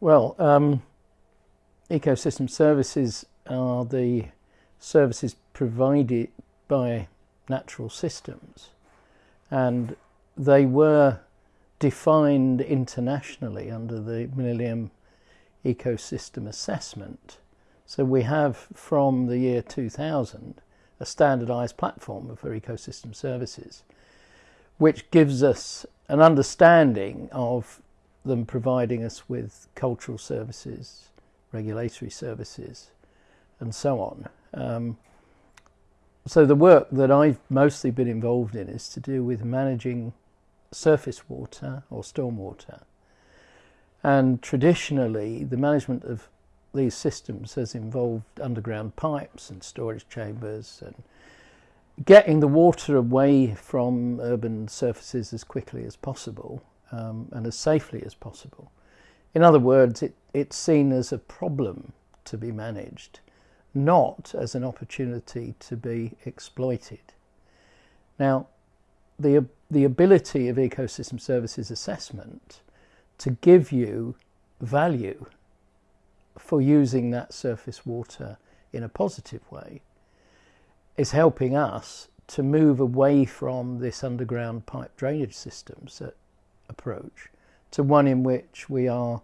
Well, um, ecosystem services are the services provided by natural systems and they were defined internationally under the Millennium Ecosystem Assessment. So we have from the year 2000 a standardized platform for ecosystem services which gives us an understanding of them providing us with cultural services, regulatory services, and so on. Um, so the work that I've mostly been involved in is to do with managing surface water or stormwater. And traditionally, the management of these systems has involved underground pipes and storage chambers and getting the water away from urban surfaces as quickly as possible um, and as safely as possible. In other words, it, it's seen as a problem to be managed, not as an opportunity to be exploited. Now, the, the ability of ecosystem services assessment to give you value for using that surface water in a positive way is helping us to move away from this underground pipe drainage systems approach to one in which we are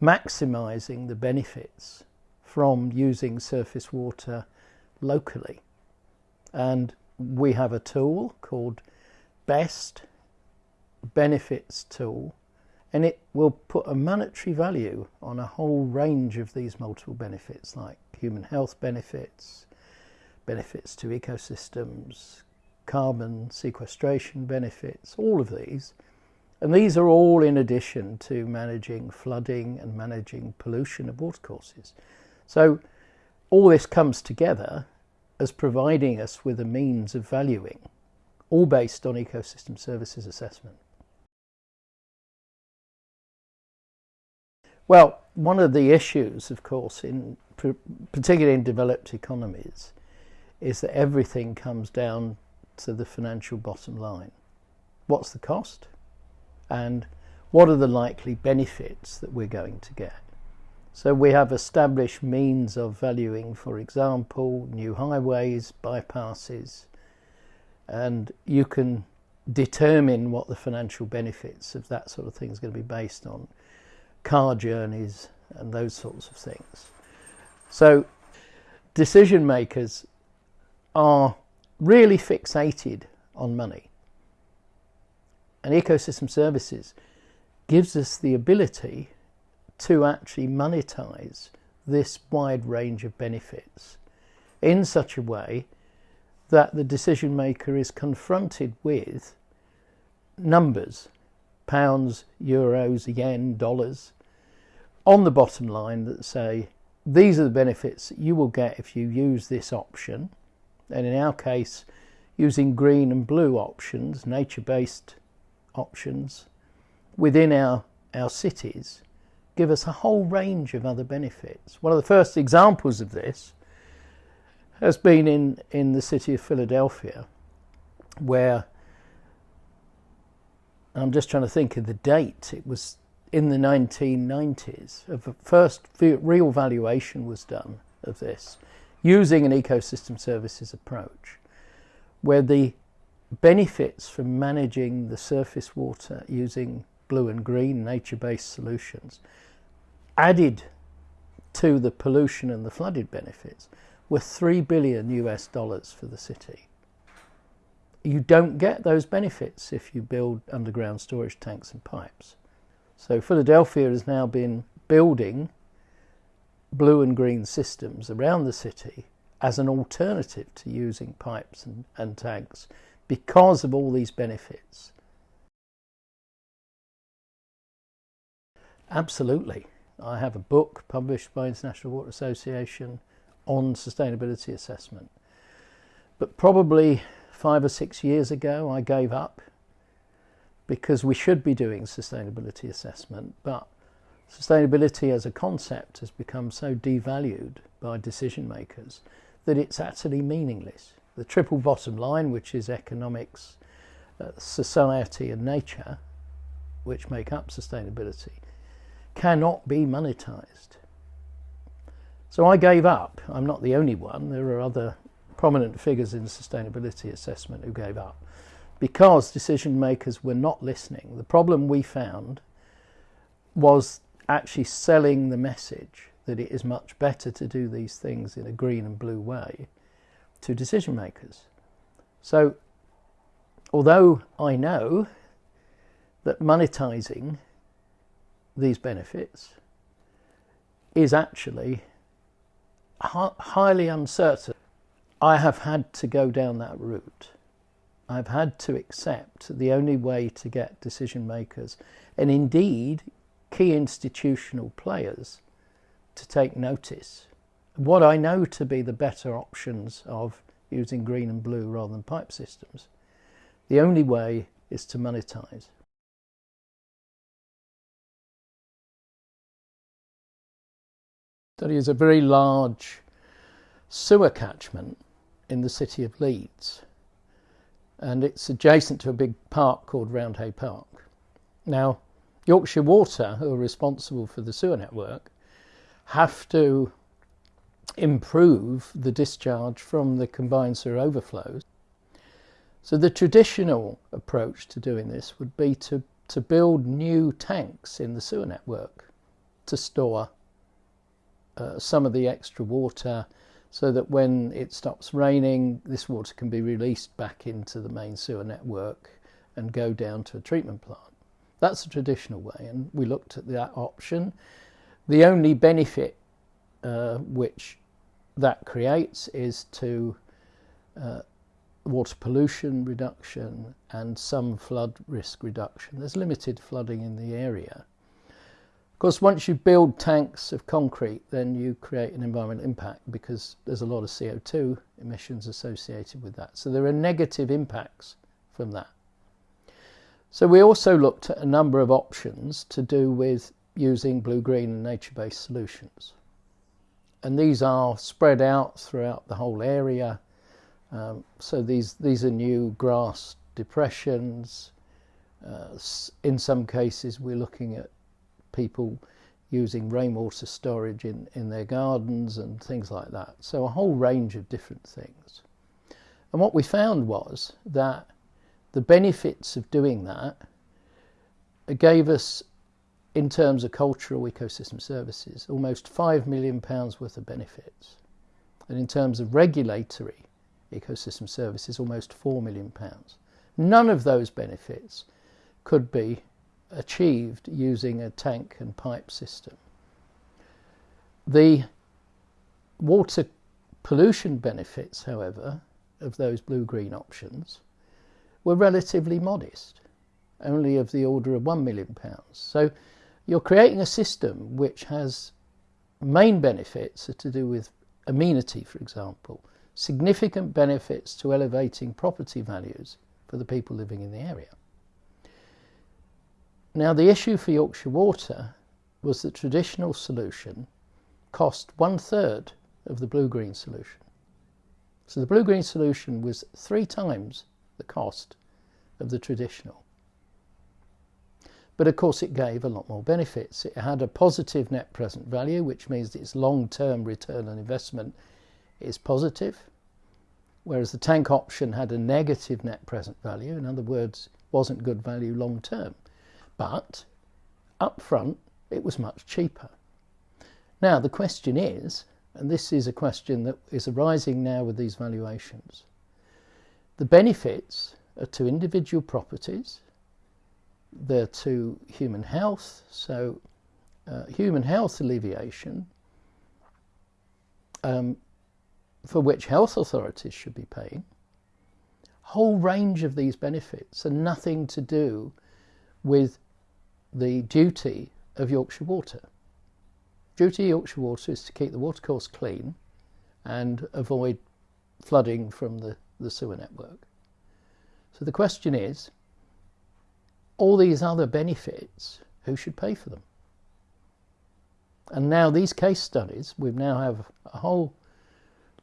maximising the benefits from using surface water locally. And we have a tool called BEST Benefits Tool and it will put a monetary value on a whole range of these multiple benefits like human health benefits, benefits to ecosystems, carbon sequestration benefits, all of these. And these are all in addition to managing flooding and managing pollution of watercourses. So all this comes together as providing us with a means of valuing, all based on ecosystem services assessment. Well, one of the issues, of course, in particularly in developed economies, is that everything comes down to the financial bottom line. What's the cost? And what are the likely benefits that we're going to get? So we have established means of valuing, for example, new highways, bypasses, and you can determine what the financial benefits of that sort of thing is going to be based on car journeys and those sorts of things. So decision makers are really fixated on money. And ecosystem services gives us the ability to actually monetize this wide range of benefits in such a way that the decision maker is confronted with numbers pounds, euros, yen, dollars, on the bottom line that say these are the benefits you will get if you use this option. And in our case, using green and blue options, nature-based options, within our, our cities, give us a whole range of other benefits. One of the first examples of this has been in, in the city of Philadelphia, where I'm just trying to think of the date. It was in the 1990s. of The first real valuation was done of this using an ecosystem services approach where the benefits from managing the surface water using blue and green nature-based solutions added to the pollution and the flooded benefits were 3 billion US dollars for the city you don't get those benefits if you build underground storage tanks and pipes. So Philadelphia has now been building blue and green systems around the city as an alternative to using pipes and, and tanks because of all these benefits. Absolutely. I have a book published by International Water Association on sustainability assessment. But probably five or six years ago I gave up because we should be doing sustainability assessment, but sustainability as a concept has become so devalued by decision makers that it's actually meaningless. The triple bottom line, which is economics, uh, society and nature, which make up sustainability, cannot be monetized. So I gave up. I'm not the only one. There are other prominent figures in sustainability assessment who gave up because decision makers were not listening. The problem we found was actually selling the message that it is much better to do these things in a green and blue way to decision makers. So, although I know that monetizing these benefits is actually highly uncertain, I have had to go down that route. I've had to accept the only way to get decision makers and indeed key institutional players to take notice. What I know to be the better options of using green and blue rather than pipe systems, the only way is to monetize. Study is a very large sewer catchment in the city of Leeds and it's adjacent to a big park called Roundhay Park. Now, Yorkshire Water, who are responsible for the sewer network, have to improve the discharge from the combined sewer overflows. So the traditional approach to doing this would be to, to build new tanks in the sewer network to store uh, some of the extra water so that when it stops raining, this water can be released back into the main sewer network and go down to a treatment plant. That's the traditional way, and we looked at that option. The only benefit uh, which that creates is to uh, water pollution reduction and some flood risk reduction. There's limited flooding in the area Of course, once you build tanks of concrete, then you create an environmental impact because there's a lot of CO2 emissions associated with that. So there are negative impacts from that. So we also looked at a number of options to do with using blue-green and nature-based solutions. And these are spread out throughout the whole area. Um, so these, these are new grass depressions. Uh, in some cases, we're looking at people using rainwater storage in, in their gardens and things like that. So a whole range of different things. And what we found was that the benefits of doing that gave us, in terms of cultural ecosystem services, almost £5 million worth of benefits. And in terms of regulatory ecosystem services, almost £4 million. None of those benefits could be achieved using a tank and pipe system. The water pollution benefits, however, of those blue-green options were relatively modest, only of the order of £1 million. So you're creating a system which has main benefits to do with amenity, for example, significant benefits to elevating property values for the people living in the area. Now the issue for Yorkshire Water was the traditional solution cost one third of the blue-green solution. So the blue-green solution was three times the cost of the traditional. But of course it gave a lot more benefits. It had a positive net present value, which means its long-term return on investment is positive, whereas the tank option had a negative net present value, in other words, wasn't good value long term but up front it was much cheaper. Now the question is, and this is a question that is arising now with these valuations, the benefits are to individual properties, they're to human health, so uh, human health alleviation, um, for which health authorities should be paying, whole range of these benefits are nothing to do with the duty of Yorkshire Water. Duty of Yorkshire Water is to keep the watercourse clean and avoid flooding from the, the sewer network. So the question is, all these other benefits, who should pay for them? And now these case studies, we now have a whole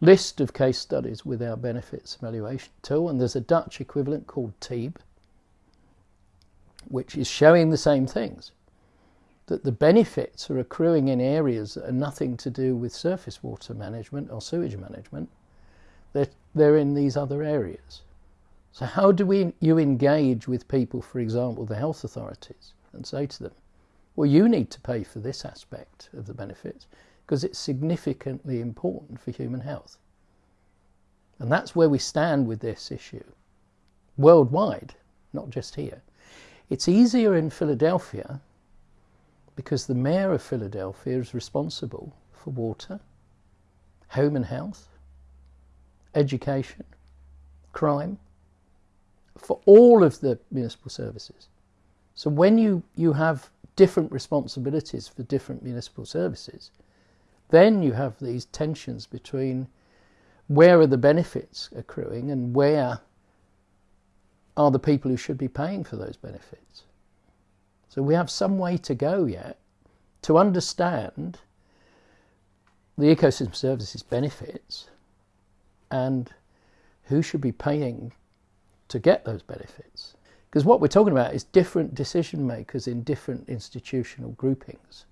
list of case studies with our benefits evaluation tool, and there's a Dutch equivalent called TEEB, which is showing the same things. that the benefits are accruing in areas that are nothing to do with surface water management or sewage management. They're, they're in these other areas. So how do we, you engage with people, for example, the health authorities, and say to them, well, you need to pay for this aspect of the benefits because it's significantly important for human health. And that's where we stand with this issue worldwide, not just here. It's easier in Philadelphia because the mayor of Philadelphia is responsible for water, home and health, education, crime, for all of the municipal services. So when you, you have different responsibilities for different municipal services, then you have these tensions between where are the benefits accruing and where are the people who should be paying for those benefits. So we have some way to go yet to understand the ecosystem services benefits and who should be paying to get those benefits. Because what we're talking about is different decision makers in different institutional groupings.